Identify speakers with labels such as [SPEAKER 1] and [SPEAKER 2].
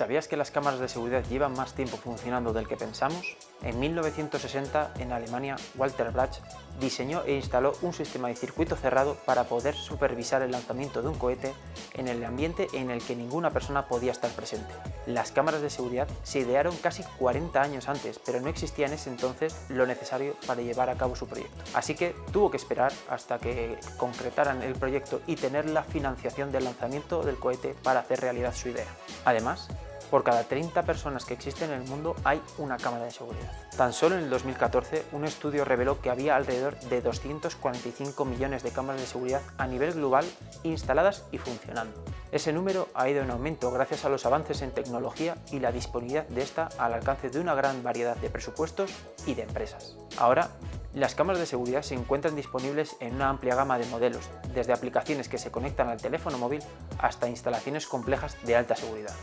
[SPEAKER 1] ¿Sabías que las cámaras de seguridad llevan más tiempo funcionando del que pensamos? En 1960, en Alemania, Walter Brach diseñó e instaló un sistema de circuito cerrado para poder supervisar el lanzamiento de un cohete en el ambiente en el que ninguna persona podía estar presente. Las cámaras de seguridad se idearon casi 40 años antes, pero no existía en ese entonces lo necesario para llevar a cabo su proyecto. Así que tuvo que esperar hasta que concretaran el proyecto y tener la financiación del lanzamiento del cohete para hacer realidad su idea. Además, por cada 30 personas que existen en el mundo hay una cámara de seguridad. Tan solo en el 2014 un estudio reveló que había alrededor de 245 millones de cámaras de seguridad a nivel global instaladas y funcionando. Ese número ha ido en aumento gracias a los avances en tecnología y la disponibilidad de esta al alcance de una gran variedad de presupuestos y de empresas. Ahora, las cámaras de seguridad se encuentran disponibles en una amplia gama de modelos, desde aplicaciones que se conectan al teléfono móvil hasta instalaciones complejas de alta seguridad.